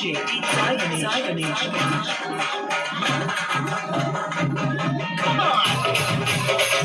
Cybernation. Come on!